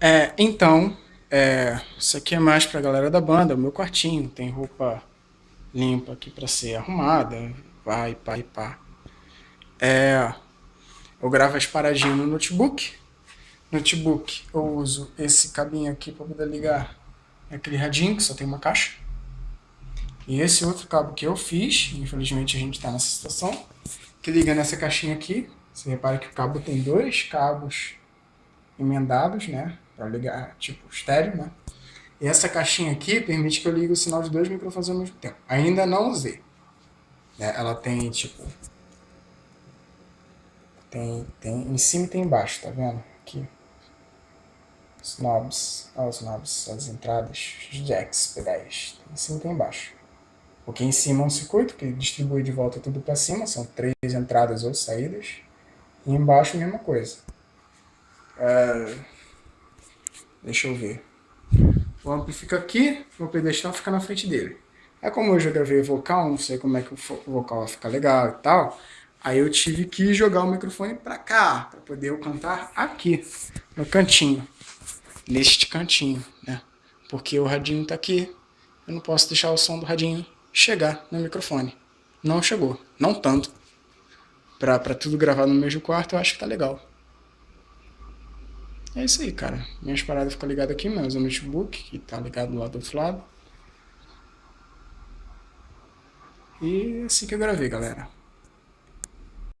É, então, é, isso aqui é mais pra galera da banda, o meu quartinho, tem roupa limpa aqui pra ser arrumada, vai, pá e pá. É, eu gravo as paradinhas no notebook, notebook eu uso esse cabinho aqui para poder ligar aquele radinho que só tem uma caixa. E esse outro cabo que eu fiz, infelizmente a gente está nessa situação, que liga nessa caixinha aqui. Você repara que o cabo tem dois cabos emendados, né? Para ligar, tipo, estéreo, né? E essa caixinha aqui permite que eu ligue o sinal de dois microfones ao mesmo tempo. Ainda não usei. Né? Ela tem, tipo... Tem, tem em cima e tem embaixo, tá vendo? Aqui. Os knobs, olha os knobs, as entradas, os jacks, pedais. Tem em cima e tem embaixo. Porque em cima é um circuito que distribui de volta tudo para cima, são três entradas ou saídas. E embaixo a mesma coisa. É... Deixa eu ver. O amplo fica aqui, o pedestal fica na frente dele. É como eu já gravei vocal, não sei como é que o vocal vai ficar legal e tal. Aí eu tive que jogar o microfone para cá, para poder eu cantar aqui, no cantinho. Neste cantinho, né? Porque o radinho tá aqui, eu não posso deixar o som do radinho chegar no microfone. Não chegou, não tanto. Pra, pra tudo gravar no mesmo quarto, eu acho que tá legal. É isso aí, cara. Minhas paradas ficam ligadas aqui, menos o notebook, que tá ligado lá do outro lado. E é assim que eu gravei, galera.